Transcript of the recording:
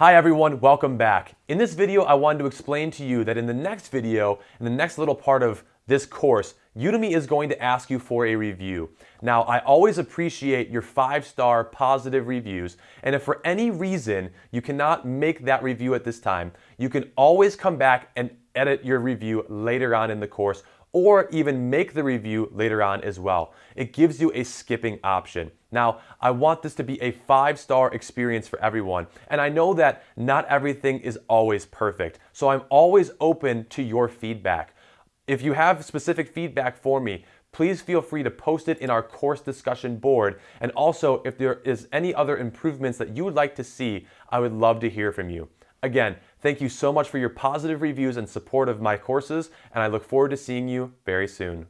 Hi everyone, welcome back. In this video, I wanted to explain to you that in the next video, in the next little part of this course, Udemy is going to ask you for a review. Now, I always appreciate your five-star positive reviews, and if for any reason you cannot make that review at this time, you can always come back and edit your review later on in the course or even make the review later on as well. It gives you a skipping option. Now, I want this to be a five-star experience for everyone, and I know that not everything is always perfect, so I'm always open to your feedback. If you have specific feedback for me, please feel free to post it in our course discussion board. And also, if there is any other improvements that you would like to see, I would love to hear from you. Again, thank you so much for your positive reviews and support of my courses, and I look forward to seeing you very soon.